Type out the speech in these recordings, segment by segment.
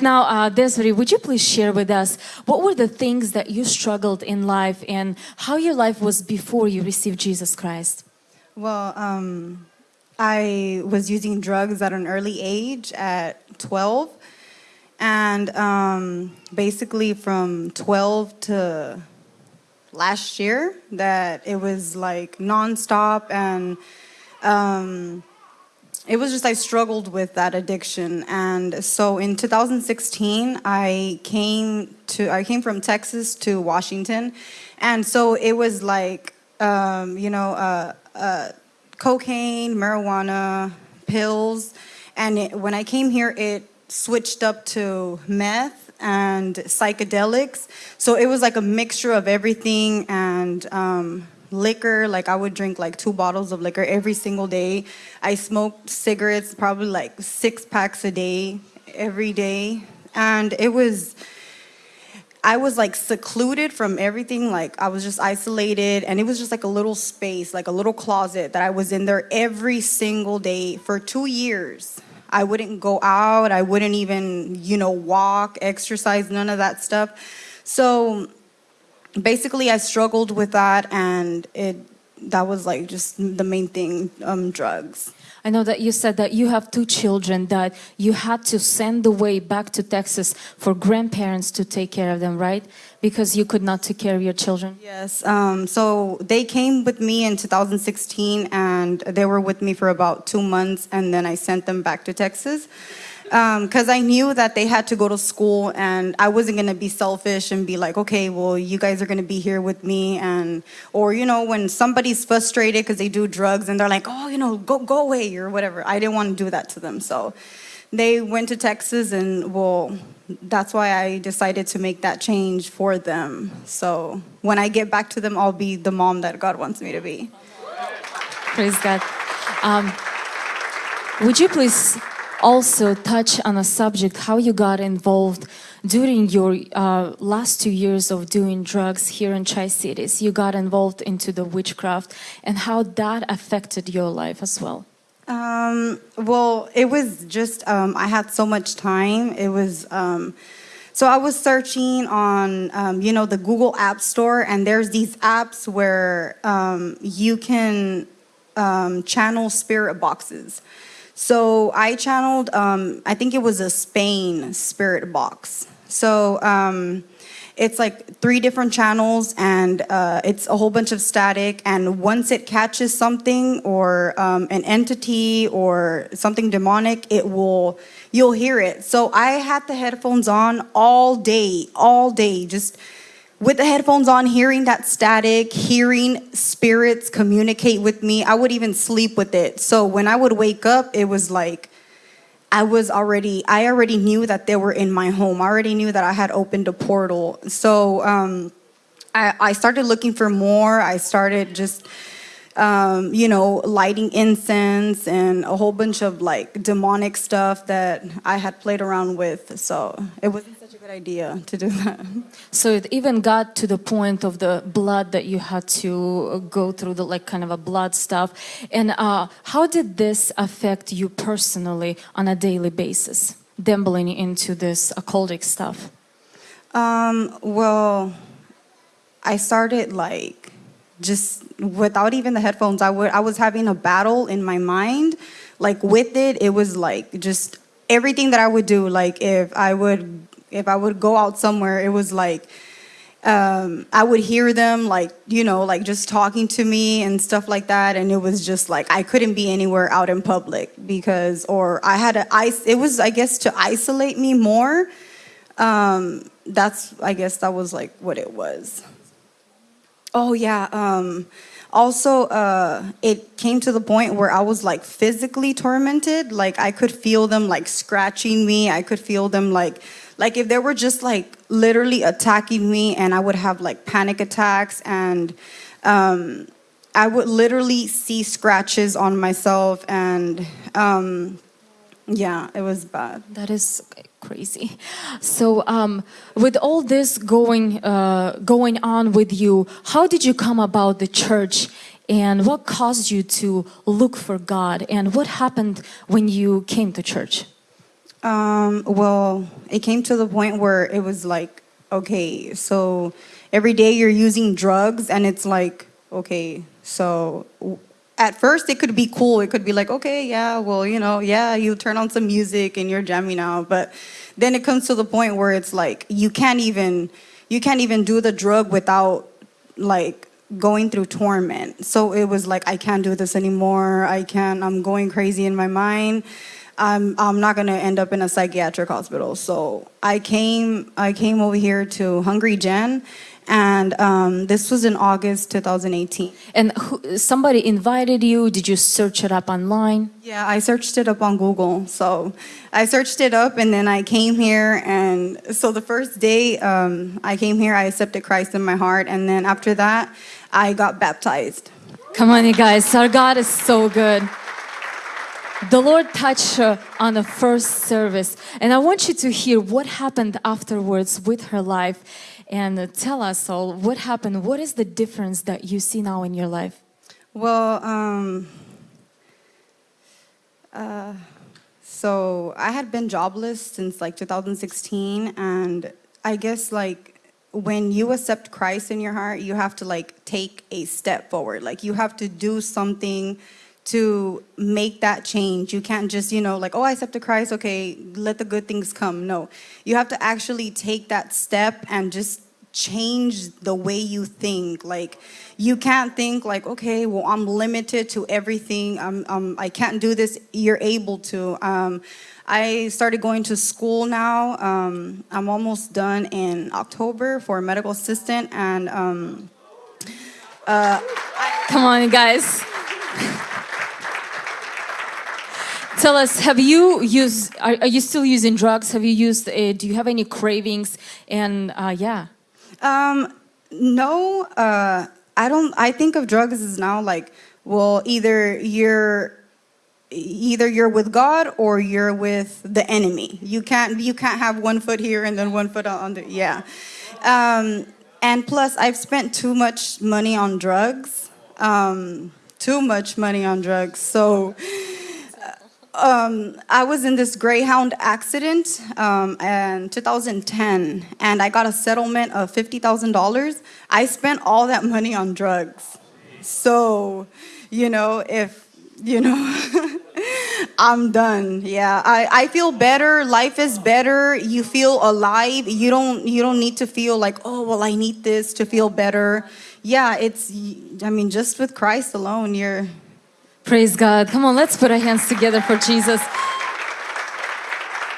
Now, uh, Desiree, would you please share with us what were the things that you struggled in life and how your life was before you received Jesus Christ? Well, um, I was using drugs at an early age at 12. And um, basically from 12 to last year that it was like nonstop and um, it was just I struggled with that addiction. And so in 2016 I came to I came from Texas to Washington. And so it was like um, you know uh, uh, cocaine marijuana pills. And it, when I came here it switched up to meth and psychedelics. So it was like a mixture of everything and um, liquor like i would drink like two bottles of liquor every single day. I smoked cigarettes probably like six packs a day every day. And it was I was like secluded from everything like I was just isolated. And it was just like a little space like a little closet that I was in there every single day. For two years I wouldn't go out. I wouldn't even you know walk exercise none of that stuff. So basically I struggled with that and it that was like just the main thing um, drugs I know that you said that you have two children that you had to send away back to Texas for grandparents to take care of them, right? Because you could not take care of your children. Yes. Um, so they came with me in 2016 and they were with me for about two months and then I sent them back to Texas because um, I knew that they had to go to school and I wasn't going to be selfish and be like, okay, well, you guys are going to be here with me. And, or, you know, when somebody's frustrated because they do drugs and they're like, oh, you know, go, go away or whatever. I didn't want to do that to them. So they went to Texas and, well, that's why I decided to make that change for them. So when I get back to them, I'll be the mom that God wants me to be. Praise God. Um, would you please also touch on a subject how you got involved during your uh, last two years of doing drugs here in Tri-Cities. You got involved into the witchcraft and how that affected your life as well. Um, well, it was just, um, I had so much time. It was, um, so I was searching on, um, you know, the Google App Store and there's these apps where um, you can um, channel spirit boxes. So I channeled, um, I think it was a Spain spirit box. So um, it's like three different channels and uh, it's a whole bunch of static and once it catches something or um, an entity or something demonic, it will, you'll hear it. So I had the headphones on all day, all day, just with the headphones on, hearing that static, hearing spirits communicate with me, I would even sleep with it. So when I would wake up, it was like I was already, I already knew that they were in my home. I already knew that I had opened a portal. So um, I, I started looking for more. I started just, um, you know, lighting incense and a whole bunch of like demonic stuff that I had played around with. So it was good idea to do that. So it even got to the point of the blood that you had to go through the like kind of a blood stuff. And uh, how did this affect you personally on a daily basis, dabbling into this occultic stuff? Um, well, I started like just without even the headphones. I would I was having a battle in my mind. Like with it, it was like just everything that I would do. Like if I would if I would go out somewhere, it was like, um, I would hear them like, you know, like just talking to me and stuff like that. And it was just like, I couldn't be anywhere out in public because, or I had to, it was, I guess, to isolate me more. Um, that's, I guess that was like what it was. Oh yeah. Um, also, uh, it came to the point where I was like physically tormented. Like I could feel them like scratching me. I could feel them like like if they were just like literally attacking me and I would have like panic attacks and um, I would literally see scratches on myself and um, yeah, it was bad. That is crazy. So um, with all this going, uh, going on with you, how did you come about the church and what caused you to look for God and what happened when you came to church? Um, well, it came to the point where it was like, okay, so every day you're using drugs, and it's like, okay, so at first it could be cool. It could be like, okay, yeah, well, you know, yeah, you turn on some music and you're jamming out, but then it comes to the point where it's like you can't even you can't even do the drug without like going through torment. So it was like I can't do this anymore. I can't. I'm going crazy in my mind. I'm I'm not gonna end up in a psychiatric hospital. So I came I came over here to Hungry Gen, and um, this was in August 2018. And who, somebody invited you? Did you search it up online? Yeah, I searched it up on Google. So I searched it up and then I came here. And so the first day um, I came here, I accepted Christ in my heart. And then after that, I got baptized. Come on, you guys. Our God is so good. The Lord touched her on the first service, and I want you to hear what happened afterwards with her life and tell us all what happened. What is the difference that you see now in your life? Well, um, uh, so I had been jobless since like 2016, and I guess like when you accept Christ in your heart, you have to like take a step forward. Like you have to do something to make that change. You can't just, you know, like, oh, I accepted Christ, okay, let the good things come. No, you have to actually take that step and just change the way you think. Like, you can't think like, okay, well, I'm limited to everything. I'm, um, I can't do this. You're able to. Um, I started going to school now. Um, I'm almost done in October for medical assistant, and um, Come on, guys. Tell us, have you used, are, are you still using drugs? Have you used, uh, do you have any cravings? And uh, yeah. Um, no, uh, I don't. I think of drugs as now like, well, either you're either you're with God or you're with the enemy. You can't you can't have one foot here and then one foot on the yeah. Um, and plus, I've spent too much money on drugs. Um, too much money on drugs. So um, I was in this Greyhound accident um, in 2010, and I got a settlement of $50,000. I spent all that money on drugs. So, you know, if, you know, I'm done. Yeah, I, I feel better. Life is better. You feel alive. You don't you don't need to feel like, oh well, I need this to feel better. Yeah, it's I mean, just with Christ alone, you're Praise God. Come on, let's put our hands together for Jesus.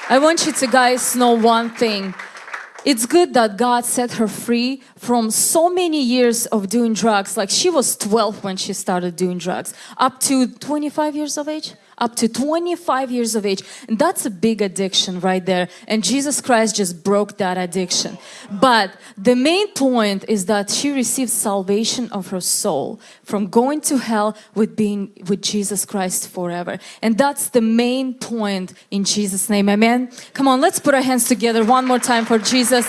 I want you to guys know one thing. It's good that God set her free from so many years of doing drugs. Like she was 12 when she started doing drugs, up to 25 years of age. Up to 25 years of age. And that's a big addiction right there. And Jesus Christ just broke that addiction. But the main point is that she received salvation of her soul from going to hell with being with Jesus Christ forever. And that's the main point in Jesus' name. Amen. Come on, let's put our hands together one more time for Jesus.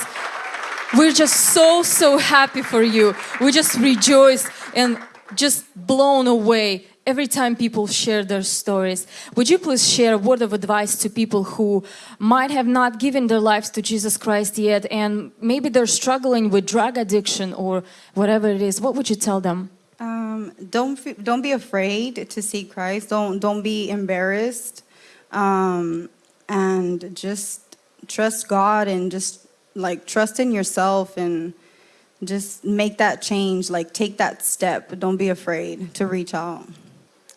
We're just so, so happy for you. We just rejoice and just blown away every time people share their stories. Would you please share a word of advice to people who might have not given their lives to Jesus Christ yet and maybe they're struggling with drug addiction or whatever it is? What would you tell them? Um, don't don't be afraid to seek Christ. Don't don't be embarrassed, um, and just trust God and just like trust in yourself and just make that change. Like take that step. Don't be afraid to reach out.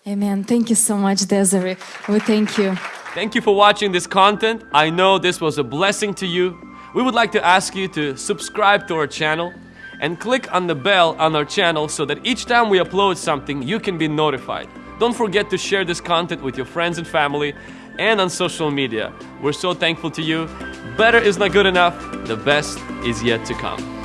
Amen. Thank you so much, Desiree. We thank you. Thank you for watching this content. I know this was a blessing to you. We would like to ask you to subscribe to our channel and click on the bell on our channel so that each time we upload something, you can be notified. Don't forget to share this content with your friends and family and on social media. We're so thankful to you. Better is not good enough, the best is yet to come.